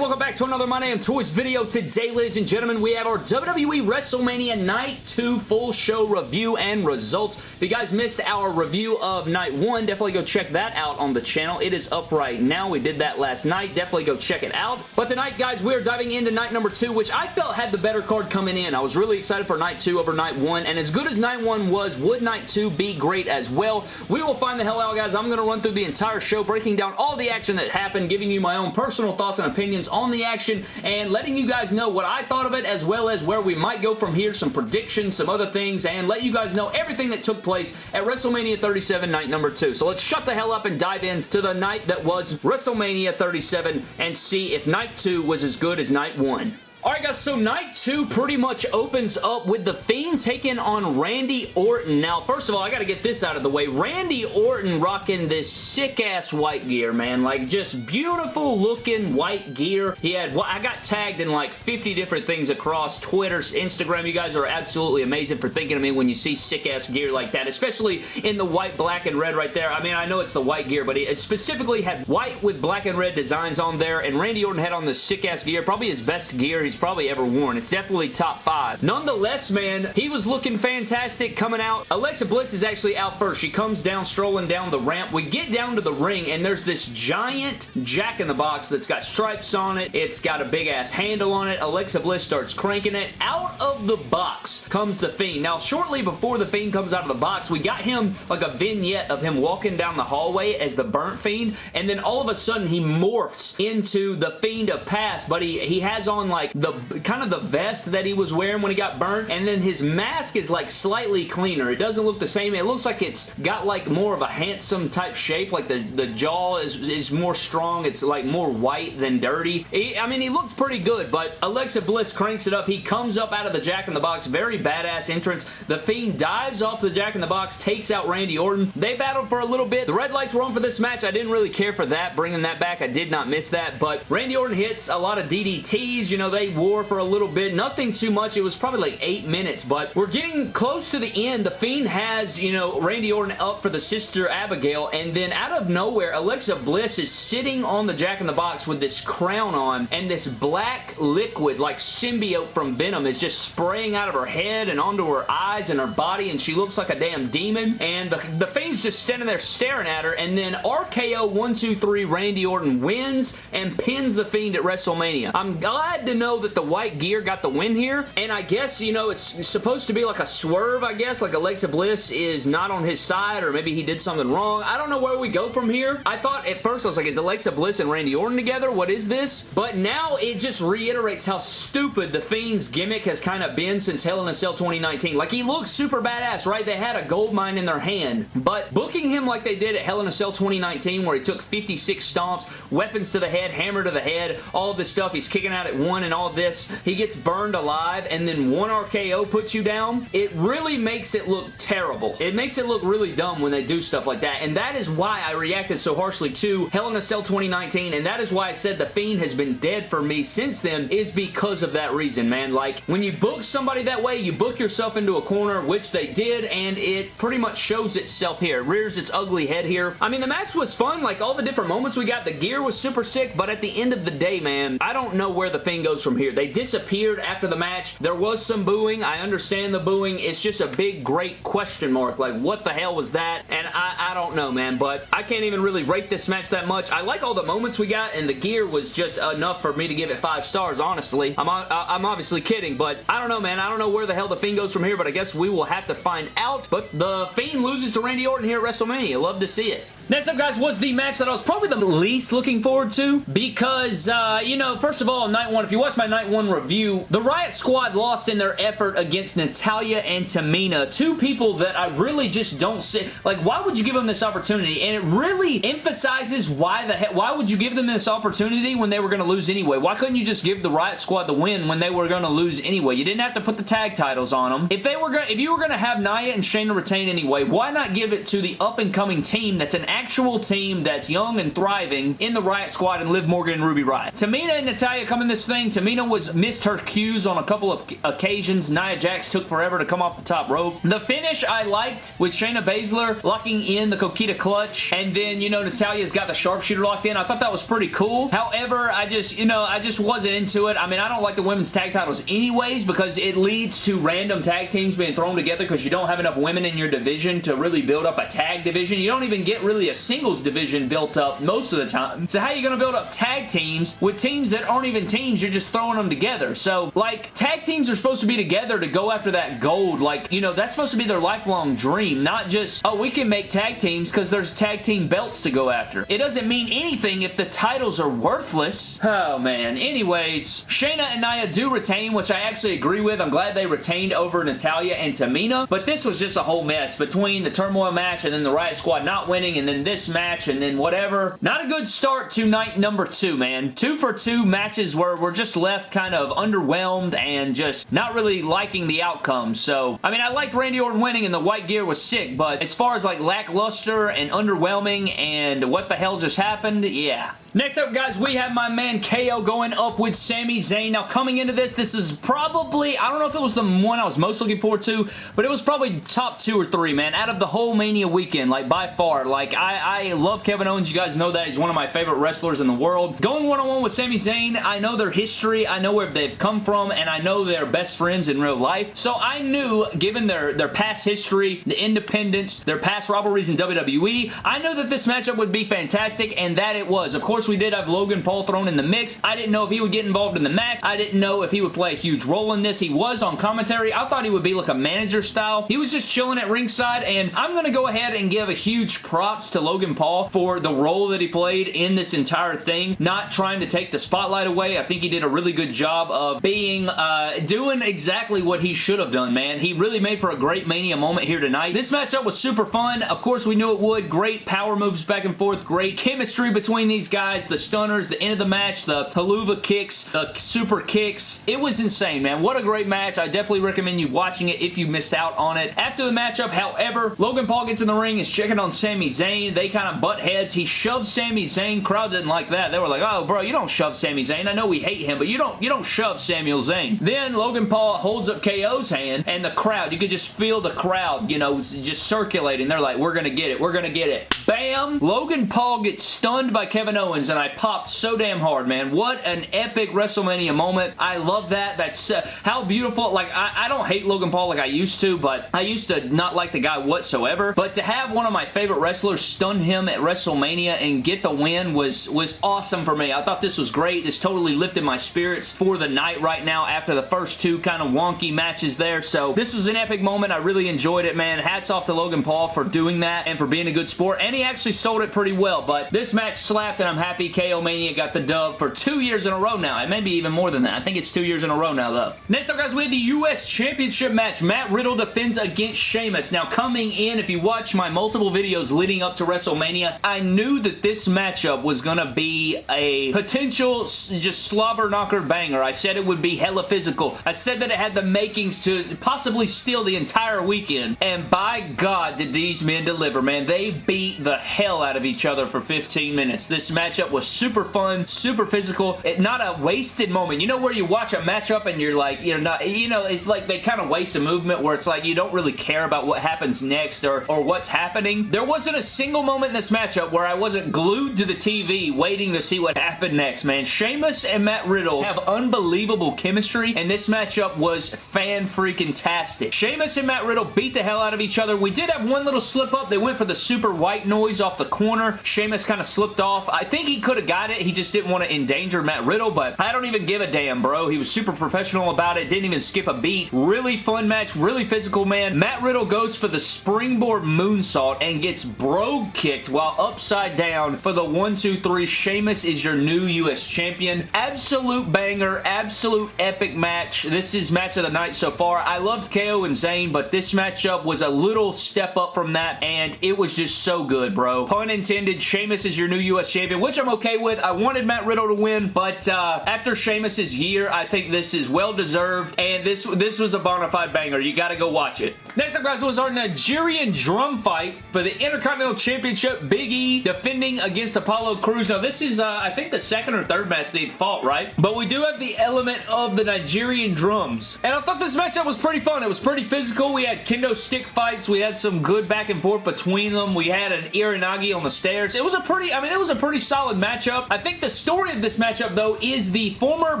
welcome back to another My Damn Toys video. Today, ladies and gentlemen, we have our WWE WrestleMania Night 2 full show review and results. If you guys missed our review of Night 1, definitely go check that out on the channel. It is up right now. We did that last night. Definitely go check it out. But tonight, guys, we are diving into Night number 2, which I felt had the better card coming in. I was really excited for Night 2 over Night 1, and as good as Night 1 was, would Night 2 be great as well? We will find the hell out, guys. I'm going to run through the entire show, breaking down all the action that happened, giving you my own personal thoughts and opinions on the action and letting you guys know what I thought of it as well as where we might go from here, some predictions, some other things, and let you guys know everything that took place at WrestleMania 37 night number 2. So let's shut the hell up and dive into the night that was WrestleMania 37 and see if night 2 was as good as night 1. Alright guys, so night two pretty much opens up with The Fiend taking on Randy Orton. Now, first of all, I gotta get this out of the way. Randy Orton rocking this sick-ass white gear, man. Like, just beautiful looking white gear. He had, well, I got tagged in like 50 different things across Twitter, Instagram. You guys are absolutely amazing for thinking of me when you see sick-ass gear like that, especially in the white, black, and red right there. I mean, I know it's the white gear, but it specifically had white with black and red designs on there, and Randy Orton had on this sick-ass gear. Probably his best gear he's probably ever worn. It's definitely top five. Nonetheless, man, he was looking fantastic coming out. Alexa Bliss is actually out first. She comes down, strolling down the ramp. We get down to the ring, and there's this giant jack-in-the-box that's got stripes on it. It's got a big-ass handle on it. Alexa Bliss starts cranking it. Out of the box comes The Fiend. Now, shortly before The Fiend comes out of the box, we got him like a vignette of him walking down the hallway as the Burnt Fiend, and then all of a sudden, he morphs into the Fiend of Past, but he, he has on like the kind of the vest that he was wearing when he got burnt, and then his mask is like slightly cleaner. It doesn't look the same. It looks like it's got like more of a handsome type shape, like the, the jaw is, is more strong. It's like more white than dirty. He, I mean, he looks pretty good, but Alexa Bliss cranks it up. He comes up out of the Jack-in-the-Box. Very badass entrance. The Fiend dives off the Jack-in-the-Box, takes out Randy Orton. They battled for a little bit. The red lights were on for this match. I didn't really care for that, bringing that back. I did not miss that, but Randy Orton hits a lot of DDTs. You know, they wore for a little bit. Nothing too much. It was probably like eight minutes, but we're getting close to the end. The Fiend has, you know, Randy Orton up for the Sister Abigail, and then out of nowhere, Alexa Bliss is sitting on the Jack-in-the-Box with this crown on, and this black liquid, like symbiote from Venom, is just spraying out of her head and onto her eyes and her body, and she looks like a damn demon, and the, the Fiend's just standing there staring at her, and then RKO 123 Randy Orton wins and pins the Fiend at WrestleMania. I'm glad to know that the white gear got the win here, and I guess, you know, it's supposed to be like a swerve, I guess, like Alexa Bliss is not on his side, or maybe he did something wrong. I don't know where we go from here. I thought at first, I was like, is Alexa Bliss and Randy Orton together? What is this? But now it just reiterates how stupid The Fiend's gimmick has kind of been since Hell in a Cell 2019. Like, he looks super badass, right? They had a gold mine in their hand, but booking him like they did at Hell in a Cell 2019, where he took 56 stomps, weapons to the head, hammer to the head, all this stuff, he's kicking out at one and all this, he gets burned alive and then one RKO puts you down, it really makes it look terrible. It makes it look really dumb when they do stuff like that, and that is why I reacted so harshly to Hell in a Cell 2019, and that is why I said The Fiend has been dead for me since then, is because of that reason, man. Like, when you book somebody that way, you book yourself into a corner, which they did, and it pretty much shows itself here. It rears its ugly head here. I mean, the match was fun, like all the different moments we got, the gear was super sick, but at the end of the day, man, I don't know where The Fiend goes from here. They disappeared after the match. There was some booing. I understand the booing. It's just a big, great question mark. Like, what the hell was that? And I, I don't know, man, but I can't even really rate this match that much. I like all the moments we got, and the gear was just enough for me to give it five stars, honestly. I'm, I'm obviously kidding, but I don't know, man. I don't know where the hell The Fiend goes from here, but I guess we will have to find out. But The Fiend loses to Randy Orton here at WrestleMania. Love to see it. Next up, guys, was the match that I was probably the least looking forward to because, uh, you know, first of all, night one, if you watch my night one review, the Riot Squad lost in their effort against Natalya and Tamina, two people that I really just don't see. Like, why would you give them this opportunity? And it really emphasizes why the heck, why would you give them this opportunity when they were going to lose anyway? Why couldn't you just give the Riot Squad the win when they were going to lose anyway? You didn't have to put the tag titles on them. If they were going, if you were going to have Nia and Shayna retain anyway, why not give it to the up-and-coming team that's an actual team that's young and thriving in the Riot Squad and Liv Morgan and Ruby Riot. Tamina and Natalya come in this thing. Tamina was missed her cues on a couple of occasions. Nia Jax took forever to come off the top rope. The finish I liked with Shayna Baszler locking in the Coquina clutch and then, you know, Natalya's got the sharpshooter locked in. I thought that was pretty cool. However, I just, you know, I just wasn't into it. I mean, I don't like the women's tag titles anyways because it leads to random tag teams being thrown together because you don't have enough women in your division to really build up a tag division. You don't even get really a singles division built up most of the time. So how are you going to build up tag teams with teams that aren't even teams? You're just throwing them together. So, like, tag teams are supposed to be together to go after that gold. Like, you know, that's supposed to be their lifelong dream, not just, oh, we can make tag teams because there's tag team belts to go after. It doesn't mean anything if the titles are worthless. Oh, man. Anyways, Shayna and Nia do retain, which I actually agree with. I'm glad they retained over Natalya and Tamina, but this was just a whole mess between the Turmoil match and then the Riot Squad not winning and then this match and then whatever. Not a good start to night number two, man. Two for two matches where we're just left kind of underwhelmed and just not really liking the outcome. So, I mean, I liked Randy Orton winning and the white gear was sick, but as far as like lackluster and underwhelming and what the hell just happened, yeah. Next up, guys, we have my man KO going up with Sami Zayn. Now, coming into this, this is probably, I don't know if it was the one I was most looking forward to, but it was probably top two or three, man, out of the whole Mania weekend, like, by far. Like, I, I love Kevin Owens. You guys know that. He's one of my favorite wrestlers in the world. Going one-on-one -on -one with Sami Zayn, I know their history. I know where they've come from, and I know they're best friends in real life. So, I knew, given their, their past history, the independence, their past rivalries in WWE, I knew that this matchup would be fantastic, and that it was. Of course, course, we did have Logan Paul thrown in the mix. I didn't know if he would get involved in the match. I didn't know if he would play a huge role in this. He was on commentary. I thought he would be like a manager style. He was just chilling at ringside, and I'm going to go ahead and give a huge props to Logan Paul for the role that he played in this entire thing, not trying to take the spotlight away. I think he did a really good job of being, uh, doing exactly what he should have done, man. He really made for a great Mania moment here tonight. This matchup was super fun. Of course, we knew it would. Great power moves back and forth. Great chemistry between these guys guys, the stunners, the end of the match, the Helluva kicks, the super kicks. It was insane, man. What a great match. I definitely recommend you watching it if you missed out on it. After the matchup, however, Logan Paul gets in the ring, is checking on Sami Zayn. They kind of butt heads. He shoves Sami Zayn. Crowd didn't like that. They were like, oh, bro, you don't shove Sami Zayn. I know we hate him, but you don't, you don't shove Samuel Zayn. Then Logan Paul holds up KO's hand, and the crowd, you could just feel the crowd, you know, just circulating. They're like, we're going to get it. We're going to get it. Bam! Logan Paul gets stunned by Kevin Owens and I popped so damn hard, man. What an epic WrestleMania moment. I love that. That's uh, how beautiful. Like, I, I don't hate Logan Paul like I used to, but I used to not like the guy whatsoever. But to have one of my favorite wrestlers stun him at WrestleMania and get the win was, was awesome for me. I thought this was great. This totally lifted my spirits for the night right now after the first two kind of wonky matches there. So this was an epic moment. I really enjoyed it, man. Hats off to Logan Paul for doing that and for being a good sport. And he actually sold it pretty well. But this match slapped and I'm happy KO Mania got the dub for two years in a row now. It may be even more than that. I think it's two years in a row now, though. Next up, guys, we have the U.S. Championship match. Matt Riddle defends against Sheamus. Now, coming in, if you watch my multiple videos leading up to WrestleMania, I knew that this matchup was going to be a potential just slobber knocker banger. I said it would be hella physical. I said that it had the makings to possibly steal the entire weekend, and by God did these men deliver, man. They beat the hell out of each other for 15 minutes. This matchup was super fun, super physical. It, not a wasted moment. You know where you watch a matchup and you're like, you're not, you know, it's like they kind of waste a movement where it's like you don't really care about what happens next or, or what's happening. There wasn't a single moment in this matchup where I wasn't glued to the TV waiting to see what happened next, man. Sheamus and Matt Riddle have unbelievable chemistry and this matchup was fan-freaking-tastic. Sheamus and Matt Riddle beat the hell out of each other. We did have one little slip up. They went for the super white noise off the corner. Sheamus kind of slipped off. I think he could have got it. He just didn't want to endanger Matt Riddle, but I don't even give a damn, bro. He was super professional about it. Didn't even skip a beat. Really fun match. Really physical, man. Matt Riddle goes for the springboard moonsault and gets brogue kicked while upside down for the 1-2-3. Sheamus is your new U.S. champion. Absolute banger. Absolute epic match. This is match of the night so far. I loved KO and Zayn, but this matchup was a little step up from that, and it was just so good good, bro. Pun intended, Sheamus is your new U.S. champion, which I'm okay with. I wanted Matt Riddle to win, but uh, after Sheamus's year, I think this is well-deserved, and this, this was a bona fide banger. You gotta go watch it. Next up, guys, was our Nigerian drum fight for the Intercontinental Championship. Big E defending against Apollo Crews. Now, this is, uh, I think, the second or third match they'd fought, right? But we do have the element of the Nigerian drums. And I thought this matchup was pretty fun. It was pretty physical. We had kendo stick fights. We had some good back and forth between them. We had an Uranage on the stairs. It was a pretty, I mean, it was a pretty solid matchup. I think the story of this matchup, though, is the former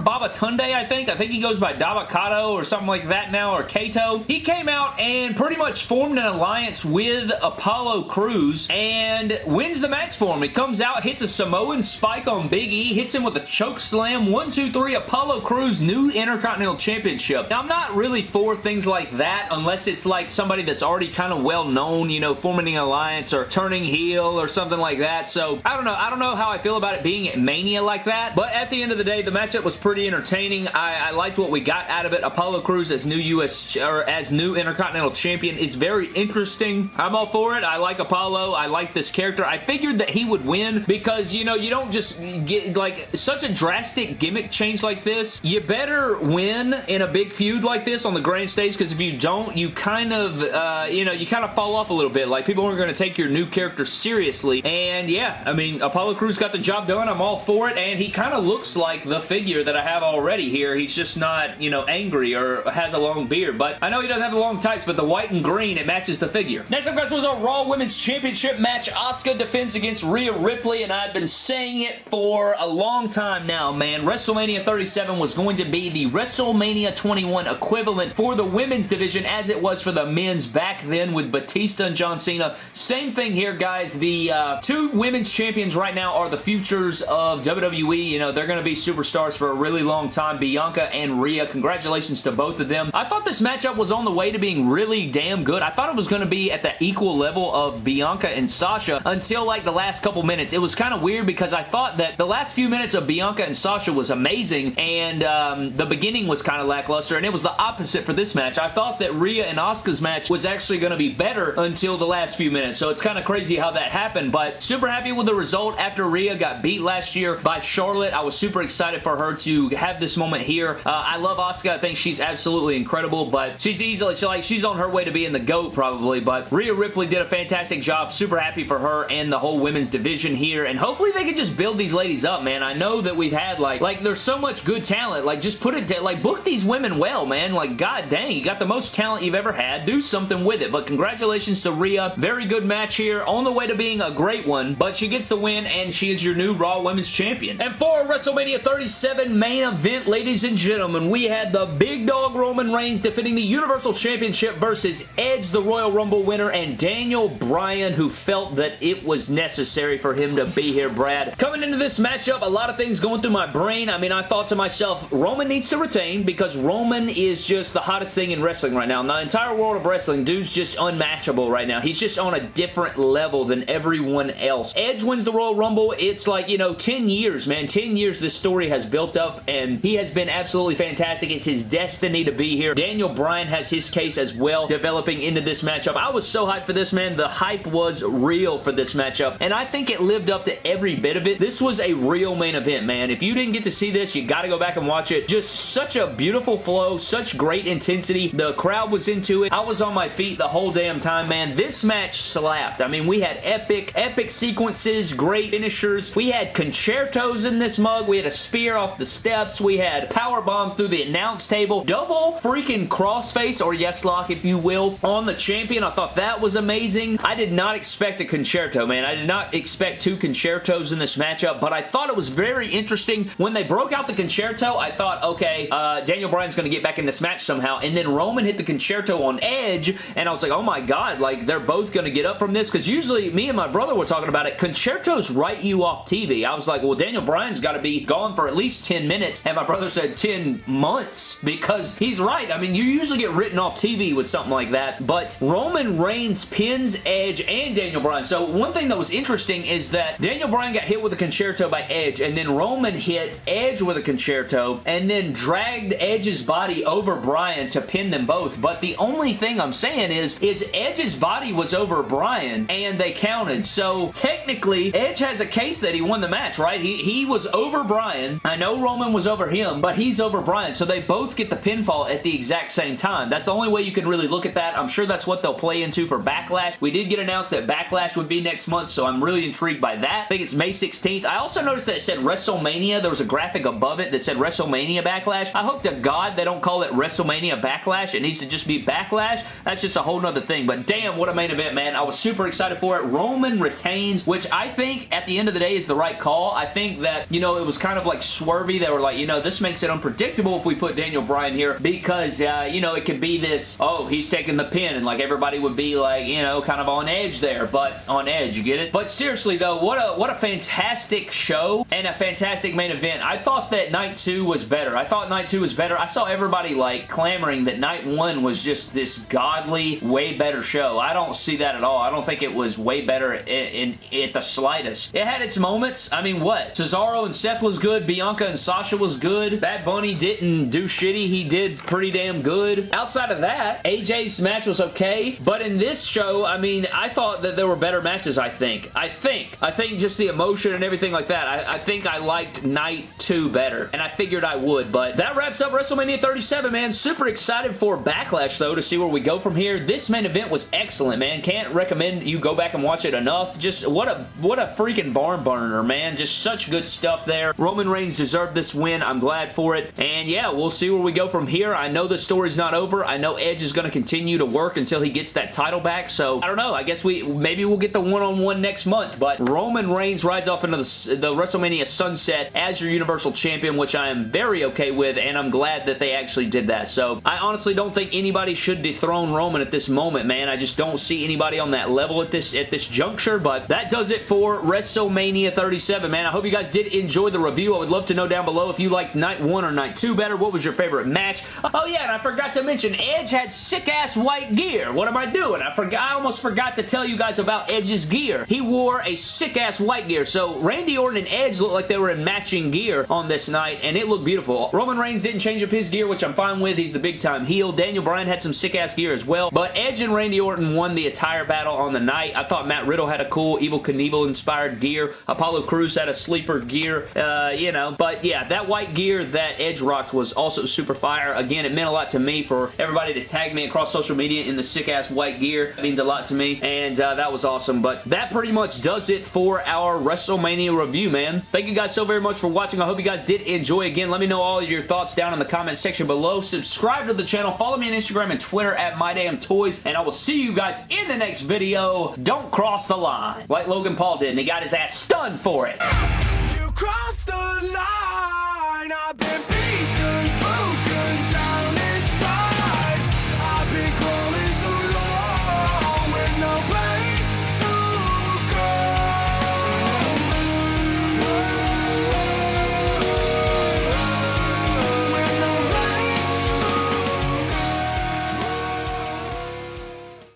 Babatunde, I think. I think he goes by Dabba-Kato or something like that now, or Kato. He came out and pretty much formed an alliance with Apollo Crews and wins the match for him. He comes out, hits a Samoan spike on Big E, hits him with a choke slam. One, two, three, Apollo Crews new Intercontinental Championship. Now, I'm not really for things like that unless it's like somebody that's already kind of well known, you know, forming an alliance or turning heel or something like that. So, I don't know. I don't know how I feel about it being at Mania like that, but at the end of the day, the matchup was pretty entertaining. I, I liked what we got out of it. Apollo Crews as new U.S. or as new Intercontinental Champion is very interesting. I'm all for it. I like Apollo. I like this character. I figured that he would win because, you know, you don't just get, like, such a drastic gimmick change like this. You better win in a big feud like this on the grand stage because if you don't, you kind of, uh, you know, you kind of fall off a little bit. Like, people aren't going to take your new character seriously. And, yeah, I mean, Apollo Crews got the job done. I'm all for it. And he kind of looks like the figure that I have already here. He's just not, you know, angry or has a long beard. But I know he doesn't have the long tights, but the white and green, it matches the figure. Next up, guys, was our Raw Women's Championship match. Asuka defends against Rhea Ripley, and I've been saying it for a long time now, man. WrestleMania 37 was going to be the WrestleMania 21 equivalent for the women's division as it was for the men's back then with Batista and John Cena. Same thing here, guys. The uh, two women's champions right now are the futures of WWE. You know, they're going to be superstars for a really long time. Bianca and Rhea. Congratulations to both of them. I thought this matchup was on the way to being really damn good. I thought it was going to be at the equal level of Bianca and Sasha until like the last couple minutes. It was kind of weird because I thought that the last few minutes of Bianca and Sasha was amazing and um, the beginning was kind of lackluster and it was the opposite for this match. I thought that Rhea and Asuka's match was actually going to be better until the last few minutes so it's kind of crazy how that happened but super happy with the result after Rhea got beat last year by Charlotte. I was super excited for her to have this moment here. Uh, I love Asuka. I think she's absolutely incredible but she's easily she's like she's on her way to being the GOAT probably but Rhea Ripley did a fantastic job. Super happy for her and the whole women's division here and hopefully they can just build these ladies up man. I know that we've had like like there's so much good talent like just put it like book these women well man like god dang you got the most talent you've ever had do something with it but congratulations to Rhea very good match here on the way to being a great one but she gets the win and she is your new Raw Women's Champion and for WrestleMania 37 main event ladies and gentlemen we had the big dog Roman Reigns defending the Universal Championship versus Edge the Royal Rumble winner and Daniel Bryan who felt that it was necessary for him to be here Brad coming into this matchup a lot of things going through my brain I mean I thought to myself Roman needs to retain because Roman is just the hottest thing in wrestling right now. In the entire world of wrestling, dude's just unmatchable right now. He's just on a different level than everyone else. Edge wins the Royal Rumble. It's like, you know, 10 years, man. 10 years this story has built up, and he has been absolutely fantastic. It's his destiny to be here. Daniel Bryan has his case as well, developing into this matchup. I was so hyped for this, man. The hype was real for this matchup, and I think it lived up to every bit of it. This was a real main event, man. If you didn't get to see this, you got to go back and watch it. Just such a beautiful flow, such great intensity. The crowd was into it. I was on my feet the whole damn time, man. This match slapped. I mean, we had epic, epic sequences, great finishers. We had con-chair-tos in this mug. We had a spear off the steps. We had power bomb through the announce table. Double freaking crossface, or yes lock, if you will, on the champion. I thought that was amazing. I did not expect a con-chair-to, man. I did not expect two con-chair-tos in this matchup, but I thought it was very interesting. When they broke out the con-chair-to, I thought, okay, uh, Daniel Bryan's going to get back in this match somehow, and then Roman hit the con-chair-to on Edge, and I was like, oh my god, like, they're both going to get up from this, because usually me and my brother were talking about it, con-chair-tos write you off TV. I was like, well, Daniel Bryan's got to be gone for at least 10 minutes, and my brother said 10 months, because he's right. I mean, you usually get written off TV with something like that, but Roman Reigns pins Edge and Daniel Bryan. So one thing that was interesting is that Daniel Bryan got hit with a con-chair-to by Edge, and then Roman hit Edge with a con-chair-to, and then dragged Edge's body over Bryan to pin them both. But the only thing I'm saying is, is Edge's body was over Bryan, and and they counted. So technically, Edge has a case that he won the match, right? He, he was over Bryan. I know Roman was over him, but he's over Bryan. So they both get the pinfall at the exact same time. That's the only way you can really look at that. I'm sure that's what they'll play into for Backlash. We did get announced that Backlash would be next month, so I'm really intrigued by that. I think it's May 16th. I also noticed that it said WrestleMania. There was a graphic above it that said WrestleMania Backlash. I hope to God they don't call it WrestleMania Backlash. It needs to just be Backlash. That's just a whole nother thing. But damn, what a main event, man. I was super excited for it. Roman retains, which I think at the end of the day is the right call. I think that, you know, it was kind of like swervy. They were like, you know, this makes it unpredictable if we put Daniel Bryan here because, uh, you know, it could be this, oh, he's taking the pin and like everybody would be like, you know, kind of on edge there, but on edge, you get it? But seriously though, what a, what a fantastic show and a fantastic main event. I thought that night two was better. I thought night two was better. I saw everybody like clamoring that night one was just this godly, way better show. I don't see that at all. I don't think it was way better in, in at the slightest. It had its moments. I mean, what? Cesaro and Seth was good. Bianca and Sasha was good. Bad Bunny didn't do shitty. He did pretty damn good. Outside of that, AJ's match was okay, but in this show, I mean, I thought that there were better matches, I think. I think. I think just the emotion and everything like that. I, I think I liked Night 2 better, and I figured I would, but that wraps up WrestleMania 37, man. Super excited for Backlash, though, to see where we go from here. This main event was excellent, man. Can't recommend you go back and watch it enough. Just what a what a freaking barn burner, man. Just such good stuff there. Roman Reigns deserved this win. I'm glad for it. And yeah, we'll see where we go from here. I know the story's not over. I know Edge is going to continue to work until he gets that title back. So I don't know. I guess we maybe we'll get the one-on-one -on -one next month. But Roman Reigns rides off into the, the WrestleMania sunset as your Universal Champion, which I am very okay with. And I'm glad that they actually did that. So I honestly don't think anybody should dethrone Roman at this moment, man. I just don't see anybody on that level at this at this juncture. But that does it for WrestleMania 37, man. I hope you guys did enjoy the review. I would love to know down below if you liked night one or night two better. What was your favorite match? Oh, yeah, and I forgot to mention, Edge had sick-ass white gear. What am I doing? I forgot. I almost forgot to tell you guys about Edge's gear. He wore a sick-ass white gear. So Randy Orton and Edge looked like they were in matching gear on this night, and it looked beautiful. Roman Reigns didn't change up his gear, which I'm fine with. He's the big-time heel. Daniel Bryan had some sick-ass gear as well, but Edge and Randy Orton won the entire battle on the night. I thought Matt Riddle had a cool Evel Knievel-inspired gear. Apollo Crews had a sleeper gear, uh, you know, but yeah, that white gear that Edge rocked was also super fire. Again, it meant a lot to me for everybody to tag me across social media in the sick-ass white gear. It means a lot to me, and uh, that was awesome, but that pretty much does it for our WrestleMania review, man. Thank you guys so very much for watching. I hope you guys did enjoy. Again, let me know all of your thoughts down in the comment section below. Subscribe to the channel. Follow me on Instagram and Twitter at MyDamnToys, and I will see you guys in the next video. Don't cross the line like Logan Paul did, and he got his ass stunned for it. You crossed the line.